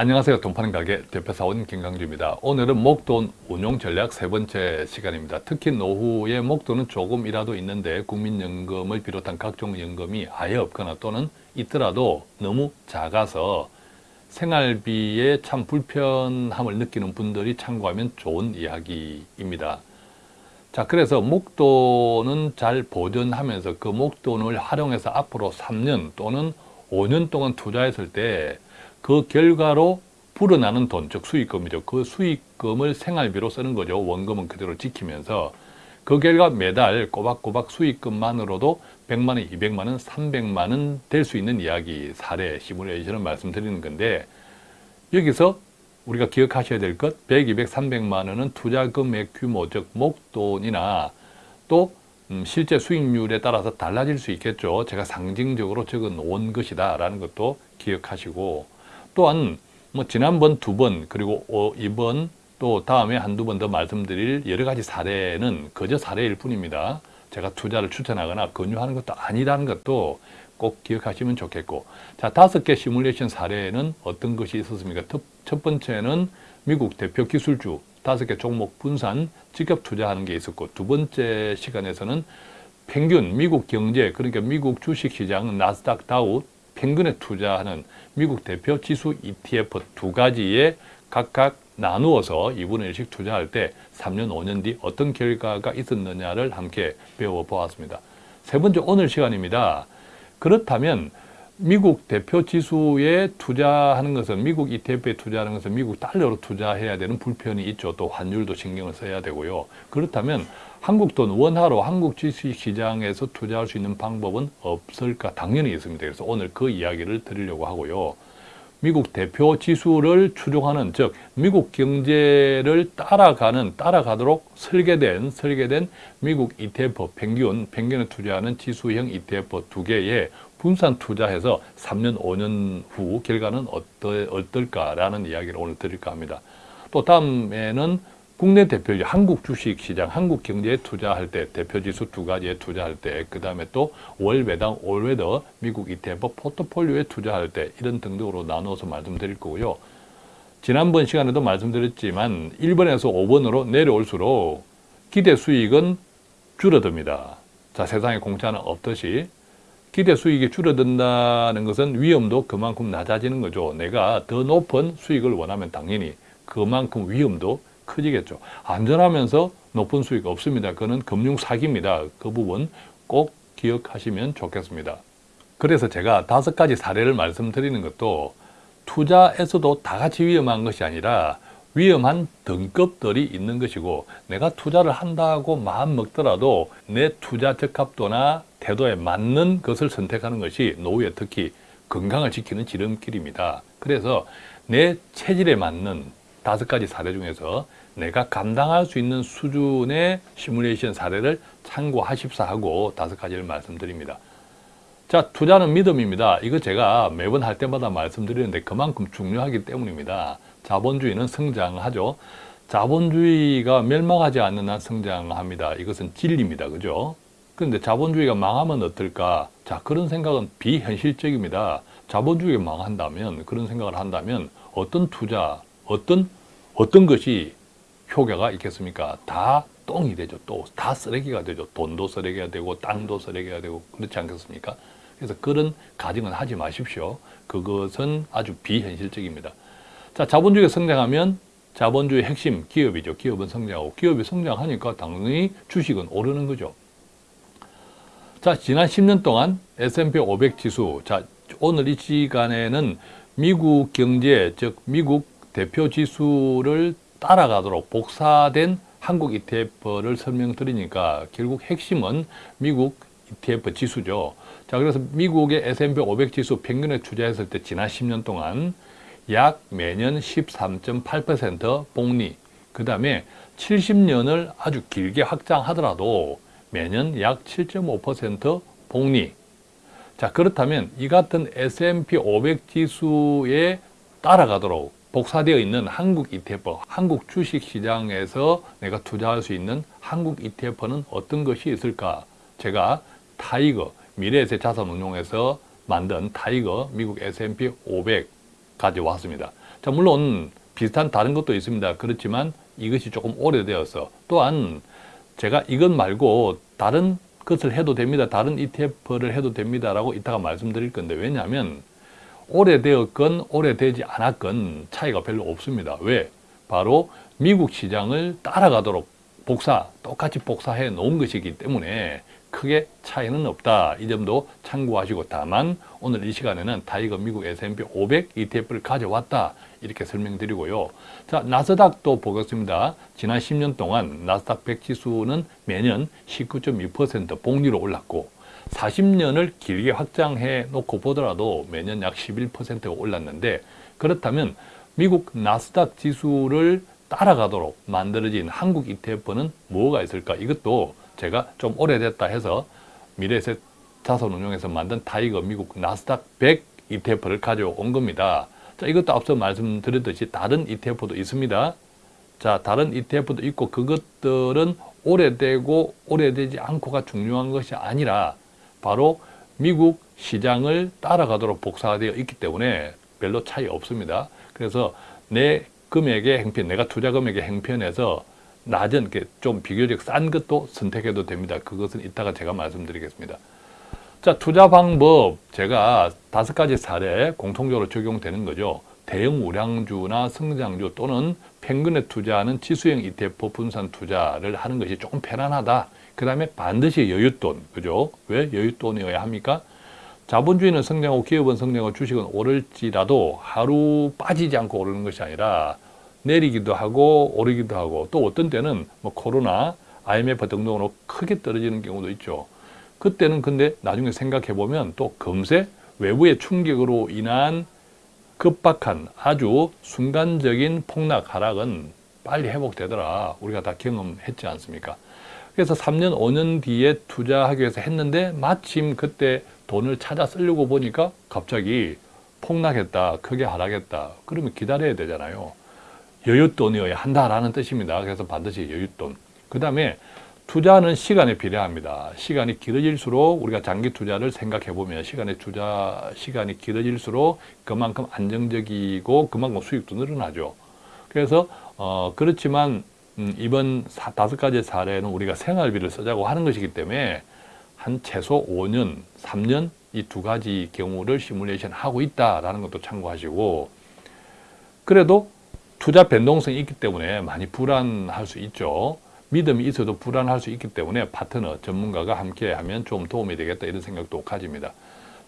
안녕하세요. 돈 파는 가게 대표사원 김강주입니다. 오늘은 목돈 운용 전략 세 번째 시간입니다. 특히 노후의 목돈은 조금이라도 있는데 국민연금을 비롯한 각종 연금이 아예 없거나 또는 있더라도 너무 작아서 생활비에 참 불편함을 느끼는 분들이 참고하면 좋은 이야기입니다. 자, 그래서 목돈은 잘 보존하면서 그 목돈을 활용해서 앞으로 3년 또는 5년 동안 투자했을 때 그 결과로 불어나는 돈, 즉 수익금이죠. 그 수익금을 생활비로 쓰는 거죠. 원금은 그대로 지키면서 그 결과 매달 꼬박꼬박 수익금만으로도 100만 원, 200만 원, 300만 원 될 수 있는 이야기, 사례, 시뮬레이션을 말씀드리는 건데 여기서 우리가 기억하셔야 될 것, 100, 200, 300만 원은 투자 금액 규모, 즉 목돈이나 또 음, 실제 수익률에 따라서 달라질 수 있겠죠. 제가 상징적으로 적어 놓은 것이다 라는 것도 기억하시고 또한 뭐 지난번 두 번 그리고 어, 이번 또 다음에 한두 번 더 말씀드릴 여러 가지 사례는 그저 사례일 뿐입니다. 제가 투자를 추천하거나 권유하는 것도 아니라는 것도 꼭 기억하시면 좋겠고 자 다섯 개 시뮬레이션 사례는 어떤 것이 있었습니까? 첫 번째는 미국 대표 기술주 다섯 개 종목 분산 직접 투자하는 게 있었고 두 번째 시간에서는 평균 미국 경제 그러니까 미국 주식시장 나스닥 다우 평균에 투자하는 미국 대표 지수 ETF 두 가지에 각각 나누어서 2분의 1씩 투자할 때 3년, 5년 뒤 어떤 결과가 있었느냐를 함께 배워보았습니다. 세 번째 오늘 시간입니다. 그렇다면 미국 대표 지수에 투자하는 것은 미국 ETF에 투자하는 것은 미국 달러로 투자해야 되는 불편이 있죠. 또 환율도 신경을 써야 되고요. 그렇다면 한국 돈 원화로 한국 주식시장에서 투자할 수 있는 방법은 없을까? 당연히 있습니다. 그래서 오늘 그 이야기를 드리려고 하고요. 미국 대표 지수를 추종하는 즉 미국 경제를 따라가는 따라가도록 설계된 설계된 미국 ETF 평균 평균에 투자하는 지수형 ETF 두 개에 분산 투자해서 3년 5년 후 결과는 어떠, 어떨까라는 이야기를 오늘 드릴까 합니다. 또 다음에는 국내 대표지 한국 주식시장, 한국 경제에 투자할 때 대표지수 두 가지에 투자할 때, 그 다음에 또 월배당, 올웨더, 미국 ETF 포트폴리오에 투자할 때 이런 등등으로 나누어서 말씀드릴 거고요. 지난번 시간에도 말씀드렸지만 1번에서 5번으로 내려올수록 기대 수익은 줄어듭니다. 자, 세상에 공짜는 없듯이 기대 수익이 줄어든다는 것은 위험도 그만큼 낮아지는 거죠. 내가 더 높은 수익을 원하면 당연히 그만큼 위험도 커지겠죠. 안전하면서 높은 수익 없습니다. 그거는 금융 사기입니다. 그 부분 꼭 기억하시면 좋겠습니다. 그래서 제가 다섯 가지 사례를 말씀드리는 것도 투자에서도 다 같이 위험한 것이 아니라 위험한 등급들이 있는 것이고 내가 투자를 한다고 마음 먹더라도 내 투자 적합도나 태도에 맞는 것을 선택하는 것이 노후에 특히 건강을 지키는 지름길입니다. 그래서 내 체질에 맞는 다섯 가지 사례 중에서 내가 감당할 수 있는 수준의 시뮬레이션 사례를 참고하십사 하고 다섯 가지를 말씀드립니다. 자, 투자는 믿음입니다. 이거 제가 매번 할 때마다 말씀드리는데 그만큼 중요하기 때문입니다. 자본주의는 성장하죠. 자본주의가 멸망하지 않는 한 성장합니다. 이것은 진리입니다. 그죠? 그런데 자본주의가 망하면 어떨까? 자, 그런 생각은 비현실적입니다. 자본주의가 망한다면, 그런 생각을 한다면 어떤 투자, 어떤, 어떤 것이 효과가 있겠습니까? 다 똥이 되죠. 또 다 쓰레기가 되죠. 돈도 쓰레기가 되고 땅도 쓰레기가 되고 그렇지 않겠습니까? 그래서 그런 가정은 하지 마십시오. 그것은 아주 비현실적입니다. 자, 자본주의가 성장하면 자본주의 핵심 기업이죠. 기업은 성장하고 기업이 성장하니까 당연히 주식은 오르는 거죠. 자, 지난 10년 동안 S&P 500 지수, 자, 오늘 이 시간에는 미국 경제, 즉 미국 대표 지수를 따라가도록 복사된 한국 ETF를 설명드리니까 결국 핵심은 미국 ETF 지수죠. 자, 그래서 미국의 S&P 500 지수 평균에 투자했을 때 지난 10년 동안 약 매년 13.8% 복리, 그 다음에 70년을 아주 길게 확장하더라도 매년 약 7.5% 복리. 자, 그렇다면 이 같은 S&P 500 지수에 따라가도록 복사되어 있는 한국 ETF, 한국 주식시장에서 내가 투자할 수 있는 한국 ETF는 어떤 것이 있을까? 제가 TIGER, 미래에셋 자산운용에서 만든 TIGER 미국 S&P 500 가져왔습니다. 자, 물론 비슷한 다른 것도 있습니다. 그렇지만 이것이 조금 오래되어서 또한 제가 이것 말고 다른 것을 해도 됩니다. 다른 ETF를 해도 됩니다라고 이따가 말씀드릴 건데 왜냐하면 오래되었건 오래되지 않았건 차이가 별로 없습니다. 왜? 바로 미국 시장을 따라가도록 복사, 똑같이 복사해 놓은 것이기 때문에 크게 차이는 없다. 이 점도 참고하시고 다만 오늘 이 시간에는 TIGER 미국 S&P 500 ETF를 가져왔다. 이렇게 설명드리고요. 자, 나스닥도 보겠습니다. 지난 10년 동안 나스닥 100 지수는 매년 19.2% 복리로 올랐고 40년을 길게 확장해 놓고 보더라도 매년 약 11%가 올랐는데 그렇다면 미국 나스닥 지수를 따라가도록 만들어진 한국 ETF는 뭐가 있을까? 이것도 제가 좀 오래됐다 해서 미래에셋 자산운용에서 만든 TIGER 미국 나스닥 100 ETF를 가져온 겁니다. 자, 이것도 앞서 말씀드렸듯이 다른 ETF도 있습니다. 자, 다른 ETF도 있고 그것들은 오래되고 오래되지 않고가 중요한 것이 아니라 바로 미국 시장을 따라가도록 복사되어 있기 때문에 별로 차이 없습니다. 그래서 내 금액의 행편, 내가 투자 금액의 행편에서 낮은, 좀 비교적 싼 것도 선택해도 됩니다. 그것은 이따가 제가 말씀드리겠습니다. 자, 투자 방법 제가 다섯 가지 사례 공통적으로 적용되는 거죠. 대형 우량주나 성장주 또는 평균에 투자하는 지수형 ETF 분산 투자를 하는 것이 조금 편안하다. 그 다음에 반드시 여윳돈, 그죠? 왜 여윳돈이어야 합니까? 자본주의는 성장하고 기업은 성장하고 주식은 오를지라도 하루 빠지지 않고 오르는 것이 아니라 내리기도 하고 오르기도 하고 또 어떤 때는 뭐 코로나, IMF 등등으로 크게 떨어지는 경우도 있죠. 그때는 근데 나중에 생각해 보면 또 금세 외부의 충격으로 인한 급박한 아주 순간적인 폭락 하락은 빨리 회복되더라. 우리가 다 경험했지 않습니까? 그래서 3년, 5년 뒤에 투자하기 위해서 했는데 마침 그때 돈을 찾아 쓰려고 보니까 갑자기 폭락했다, 크게 하락했다. 그러면 기다려야 되잖아요. 여윳돈이어야 한다라는 뜻입니다. 그래서 반드시 여윳돈. 그 다음에 투자는 시간이 필요합니다. 시간이 길어질수록 우리가 장기 투자를 생각해 보면 시간의 투자 시간이 길어질수록 그만큼 안정적이고 그만큼 수익도 늘어나죠. 그래서 어 그렇지만 음, 이번 사, 다섯 가지 사례는 우리가 생활비를 쓰자고 하는 것이기 때문에 한 최소 5년, 3년 이 두 가지 경우를 시뮬레이션 하고 있다라는 것도 참고하시고 그래도 투자 변동성이 있기 때문에 많이 불안할 수 있죠. 믿음이 있어도 불안할 수 있기 때문에 파트너, 전문가가 함께 하면 좀 도움이 되겠다 이런 생각도 가집니다.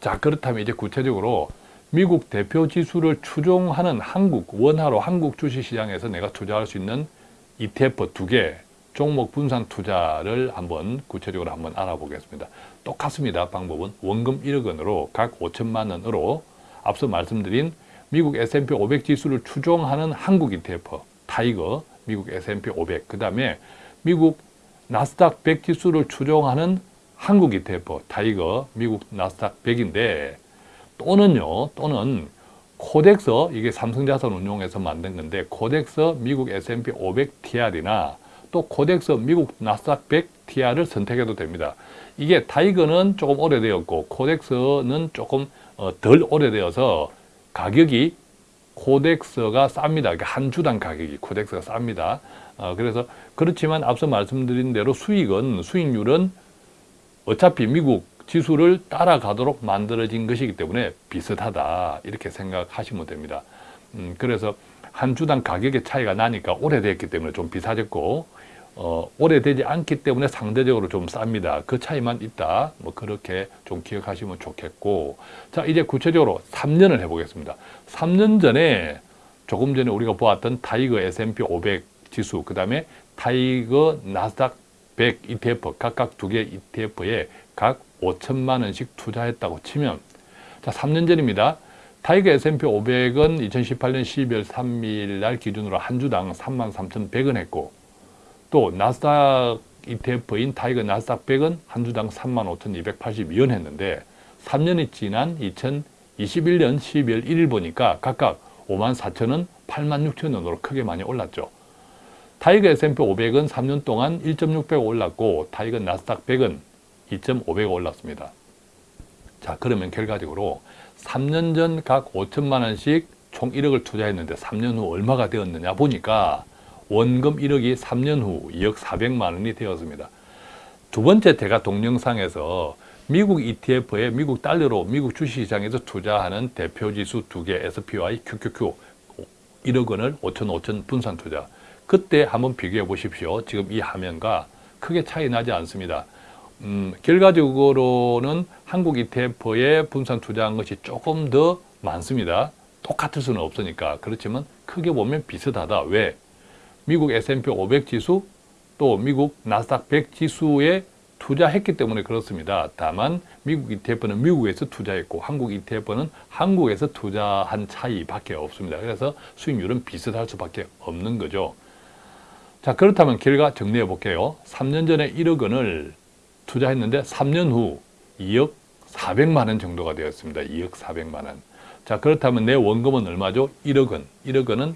자 그렇다면 이제 구체적으로 미국 대표 지수를 추종하는 한국, 원화로 한국 주식시장에서 내가 투자할 수 있는 ETF 두 개, 종목 분산 투자를 한번 구체적으로 한번 알아보겠습니다. 똑같습니다. 방법은 원금 1억 원으로 각 5천만 원으로 앞서 말씀드린 미국 S&P 500 지수를 추종하는 한국 ETF, TIGER, 미국 S&P 500, 그 다음에 미국 나스닥 100 지수를 추종하는 한국 ETF, TIGER, 미국 나스닥 100인데 또는요, 또는 KODEX, 이게 삼성자산 운용에서 만든 건데 KODEX 미국 S&P 500 TR이나 또 KODEX 미국 나스닥 100 TR을 선택해도 됩니다. 이게 타이거는 조금 오래되었고 코덱스는 조금 어, 덜 오래되어서 가격이 코덱스가 쌉니다. 한 주당 가격이 코덱스가 쌉니다. 어, 그래서 그렇지만 앞서 말씀드린 대로 수익은 수익률은 어차피 미국 지수를 따라가도록 만들어진 것이기 때문에 비슷하다 이렇게 생각하시면 됩니다. 음, 그래서 한 주당 가격의 차이가 나니까 오래됐기 때문에 좀 비싸졌고 어, 오래되지 않기 때문에 상대적으로 좀 쌉니다. 그 차이만 있다. 뭐 그렇게 좀 기억하시면 좋겠고 자 이제 구체적으로 3년을 해보겠습니다. 3년 전에 조금 전에 우리가 보았던 TIGER S&P 500 지수 그 다음에 TIGER 나스닥 100 ETF 각각 두 개 ETF에 각 5천만 원씩 투자했다고 치면 자 3년 전입니다. TIGER S&P 500은 2018년 12월 3일 날 기준으로 한 주당 33,100원 했고 또 나스닥 ETF인 TIGER 나스닥 100은 한 주당 35,282원 했는데 3년이 지난 2021년 12월 1일 보니까 각각 54,000원, 86,000원으로 크게 많이 올랐죠. TIGER S&P 500은 3년 동안 1.6배가 올랐고 TIGER 나스닥 100은 2.5배가 올랐습니다. 자 그러면 결과적으로 3년 전 각 5천만 원씩 총 1억을 투자했는데 3년 후 얼마가 되었느냐 보니까 원금 1억이 3년 후 2억 4백만 원이 되었습니다. 두 번째 제가 동영상에서 미국 ETF에 미국 달러로 미국 주식시장에서 투자하는 대표지수 두 개 SPY, QQQ 1억 원을 5천 5천 분산 투자 그때 한번 비교해 보십시오. 지금 이 화면과 크게 차이 나지 않습니다. 음, 결과적으로는 한국 ETF에 분산 투자한 것이 조금 더 많습니다. 똑같을 수는 없으니까. 그렇지만 크게 보면 비슷하다. 왜? 미국 S&P 500 지수 또 미국 나스닥 100 지수에 투자했기 때문에 그렇습니다. 다만 미국 ETF는 미국에서 투자했고 한국 ETF는 한국에서 투자한 차이밖에 없습니다. 그래서 수익률은 비슷할 수밖에 없는 거죠. 자 그렇다면 결과 정리해 볼게요. 3년 전에 1억 원을 투자했는데 3년 후 2억 400만 원 정도가 되었습니다. 2억 400만 원. 자 그렇다면 내 원금은 얼마죠? 1억 원. 1억 원은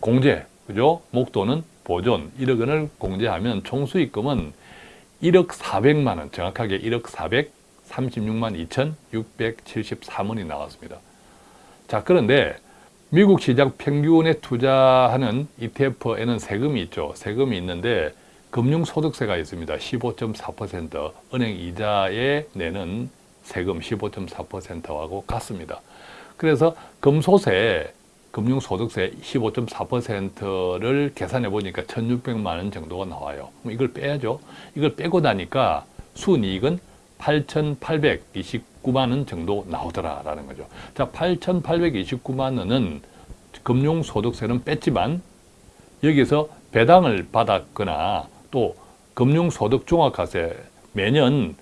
공제, 그죠? 목돈은 보존. 1억 원을 공제하면 총 수익금은 1억 400만 원, 정확하게 1억 436만 2,673원이 나왔습니다. 자 그런데 미국 시장 평균에 투자하는 ETF에는 세금이 있죠. 세금이 있는데 금융소득세가 있습니다. 15.4% 은행 이자에 내는 세금 15.4%하고 같습니다. 그래서 금소세, 금융소득세 15.4%를 계산해 보니까 1,600만 원 정도가 나와요. 이걸 빼야죠. 이걸 빼고 나니까 순이익은 8,829만 원 정도 나오더라라는 거죠. 자, 8,829만 원은 금융소득세는 뺐지만 여기서 배당을 받았거나 또 금융소득 종합과세 매년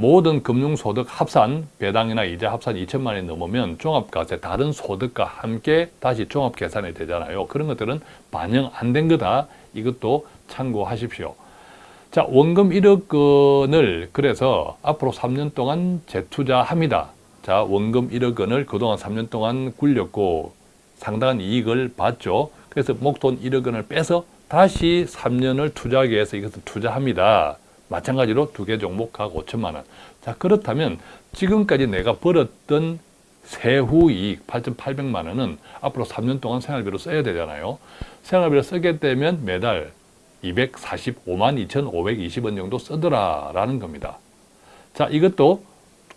모든 금융소득 합산, 배당이나 이자 합산 2천만 원이 넘으면 종합과세 다른 소득과 함께 다시 종합계산이 되잖아요. 그런 것들은 반영 안 된 거다. 이것도 참고하십시오. 자, 원금 1억 원을 그래서 앞으로 3년 동안 재투자합니다. 자, 원금 1억 원을 그동안 3년 동안 굴렸고 상당한 이익을 봤죠. 그래서 목돈 1억 원을 빼서 다시 3년을 투자하기 위해서 이것을 투자합니다. 마찬가지로 두 개 종목하고 5천만 원. 자, 그렇다면 지금까지 내가 벌었던 세후 이익 8,800만 원은 앞으로 3년 동안 생활비로 써야 되잖아요. 생활비로 쓰게 되면 매달 245만 2,520원 정도 쓰더라 라는 겁니다. 자, 이것도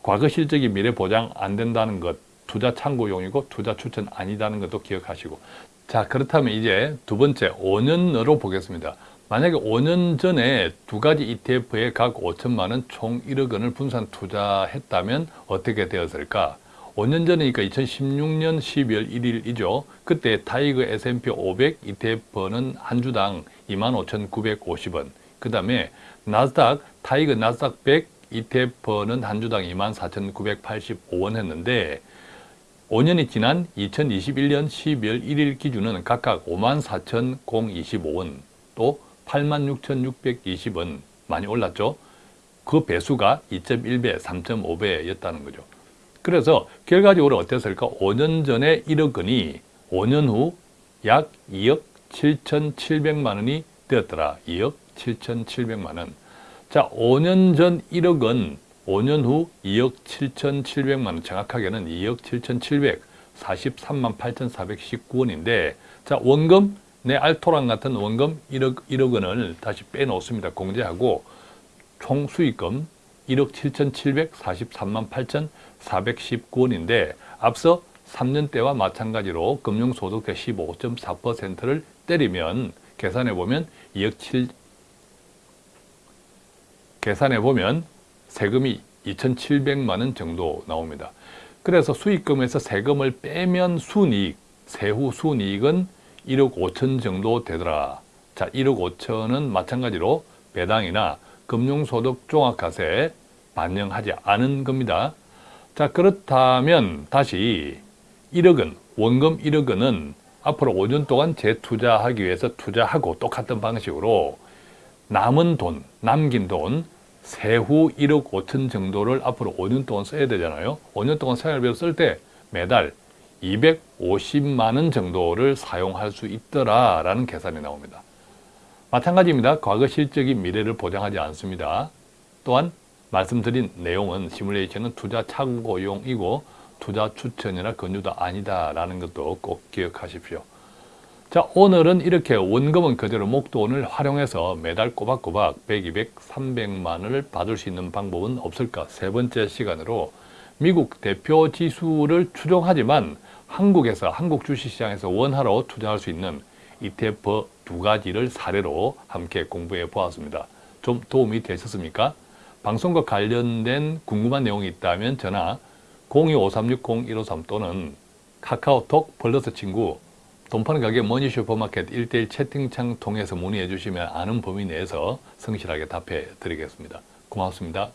과거 실적이 미래 보장 안 된다는 것, 투자 참고용이고 투자 추천 아니다는 것도 기억하시고 자, 그렇다면 이제 두 번째 5년으로 보겠습니다. 만약에 5년 전에 두 가지 ETF에 각 5천만 원, 총 1억 원을 분산 투자했다면 어떻게 되었을까? 5년 전이니까 2016년 12월 1일이죠. 그때 TIGER S&P 500 ETF는 한 주당 25,950원. 그 다음에 나스닥, TIGER 나스닥 100 ETF는 한 주당 24,985원 했는데 5년이 지난 2021년 12월 1일 기준은 각각 54,025원 또 86,620원 많이 올랐죠. 그 배수가 2.1배, 3.5배였다는 거죠. 그래서 결과적으로 어땠을까? 5년 전에 1억 원이 5년 후 약 2억 7,700만 원이 되었더라. 2억 7,700만 원. 자, 5년 전 1억 원, 5년 후 2억 7,700만 원, 정확하게는 2억 7,743만 8,419원인데 자, 원금 내 알토란 같은 원금 1억, 1억 원을 다시 빼놓습니다. 공제하고 총 수익금 1억 7,743만 8,419원인데 앞서 3년 때와 마찬가지로 금융소득세 15.4%를 때리면 계산해 보면 2억 7 계산해 보면 세금이 2,700만 원 정도 나옵니다. 그래서 수익금에서 세금을 빼면 순이익, 세후 순이익은 1억 5천 정도 되더라. 자, 1억 5천은 마찬가지로 배당이나 금융소득 종합과세에 반영하지 않은 겁니다. 자, 그렇다면 다시 1억 원, 원금 1억 원은 앞으로 5년 동안 재투자하기 위해서 투자하고 똑같은 방식으로 남은 돈, 남긴 돈 세후 1억 5천 정도를 앞으로 5년 동안 써야 되잖아요. 5년 동안 생활비로 쓸 때 매달 250만 원 정도를 사용할 수 있더라라는 계산이 나옵니다. 마찬가지입니다. 과거 실적이 미래를 보장하지 않습니다. 또한 말씀드린 내용은 시뮬레이션은 투자 참고용이고 투자 추천이나 권유도 아니다라는 것도 꼭 기억하십시오. 자 오늘은 이렇게 원금은 그대로 목돈을 활용해서 매달 꼬박꼬박 100, 200, 300만 원을 받을 수 있는 방법은 없을까? 세 번째 시간으로 미국 대표 지수를 추종하지만 한국에서 한국 주식시장에서 원화로 투자할 수 있는 ETF 두 가지를 사례로 함께 공부해 보았습니다. 좀 도움이 되셨습니까? 방송과 관련된 궁금한 내용이 있다면 전화 025360-153 또는 카카오톡 플러스 친구 돈 파는 가게 머니 슈퍼마켓 1대1 채팅창 통해서 문의해 주시면 아는 범위 내에서 성실하게 답해 드리겠습니다. 고맙습니다.